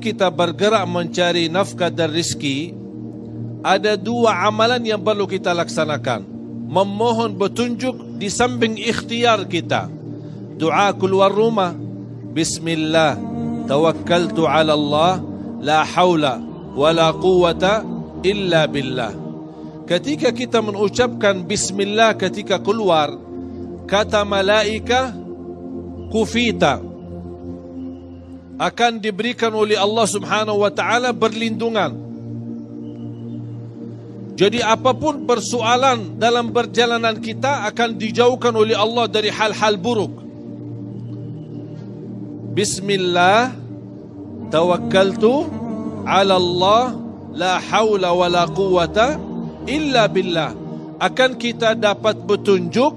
kita bergerak mencari nafkah dan rizki, ada dua amalan yang perlu kita laksanakan. Memohon petunjuk di samping ikhtiar kita. Doa keluar rumah. Bismillah. Tawakkaltu ala Allah. La hawla wa la quwata illa billah. Ketika kita mengucapkan Bismillah ketika keluar, kata malaika, kufita akan diberikan oleh Allah Subhanahu wa taala berlindungan jadi apapun persoalan dalam perjalanan kita akan dijauhkan oleh Allah dari hal-hal buruk. Bismillah tawakkaltu ala Allah la haula wa la quwata illa billah. Akan kita dapat petunjuk,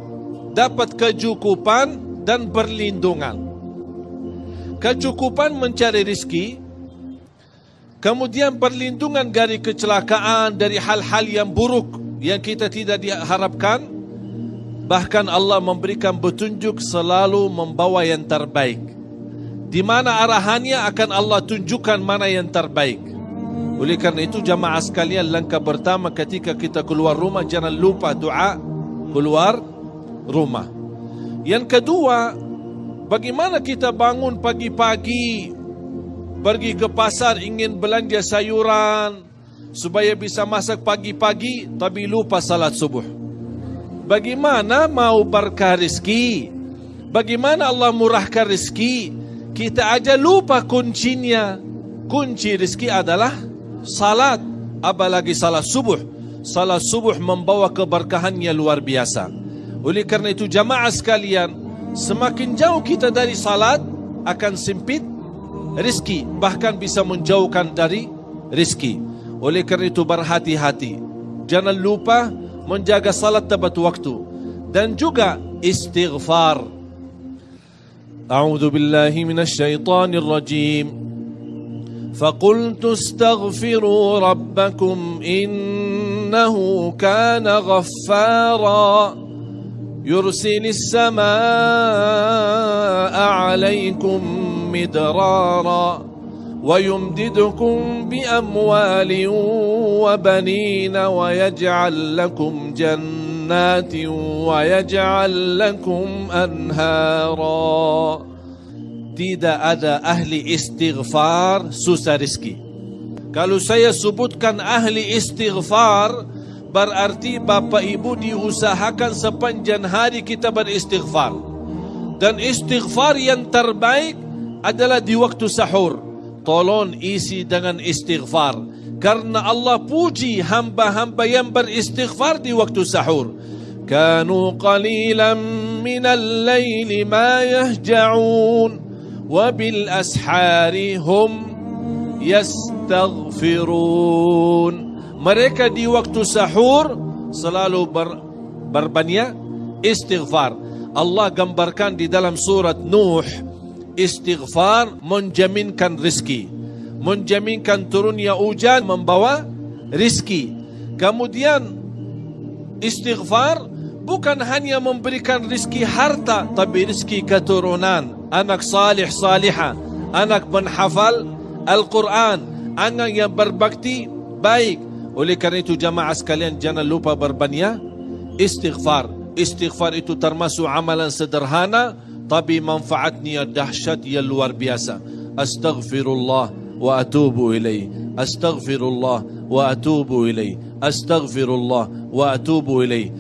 dapat kecukupan dan perlindungan. Kecukupan mencari rizki, Kemudian perlindungan dari kecelakaan, dari hal-hal yang buruk yang kita tidak diharapkan. Bahkan Allah memberikan petunjuk selalu membawa yang terbaik. Di mana arahannya akan Allah tunjukkan mana yang terbaik. Oleh kerana itu jamaah sekalian langkah pertama ketika kita keluar rumah jangan lupa doa keluar rumah. Yang kedua, bagaimana kita bangun pagi-pagi pergi ke pasar ingin belanja sayuran supaya bisa masak pagi-pagi tapi lupa salat subuh. Bagaimana mau berkah rezeki? Bagaimana Allah murahkan rezeki? Kita aja lupa kuncinya. Kunci rezeki adalah salat, apalagi salat subuh. Salat subuh membawa keberkahannya luar biasa. Oleh kerana itu jamaah sekalian, semakin jauh kita dari salat akan sempit rizki bahkan bisa menjauhkan dari rizki. Oleh kerana itu berhati-hati. Jangan lupa menjaga salat tepat waktu dan juga istighfar. A'udzu billahi minasy syaithanir rajim. فقلت استغفروا ربكم إنه كان غفارا يرسل السماء عليكم مدرارا ويمددكم بأموال وبنين ويجعل لكم جنات ويجعل لكم أنهارا Tidak ada ahli istighfar susah rizki. Kalau saya sebutkan ahli istighfar, berarti bapa ibu diusahakan sepanjang hari kita beristighfar. Dan istighfar yang terbaik adalah di waktu sahur. Tolong isi dengan istighfar. Karena Allah puji hamba-hamba yang beristighfar di waktu sahur. Kanu qalilan minal layli ma yahja'un. Wabil ashari hum yastaghfirun. Mereka di waktu sahur selalu ber, berbanyak istighfar. Allah gambarkan di dalam surat Nuh istighfar menjaminkan rizki. Menjaminkan turunnya hujan membawa rizki. Kemudian istighfar bukan hanya memberikan rizki harta tapi rizki keturunan. Anak salih salihah. Anak menghafal Al-Quran. Anak yang berbakti baik oleh kerana itu jamaah sekalian jangan lupa berbanyak istighfar istighfar itu termasuk amalan sederhana tapi manfaatnya dahsyat yang luar biasa. Astaghfirullah wa atubu ilaih. Astaghfirullah wa atubu ilaih. Astaghfirullah wa atubu ilaih.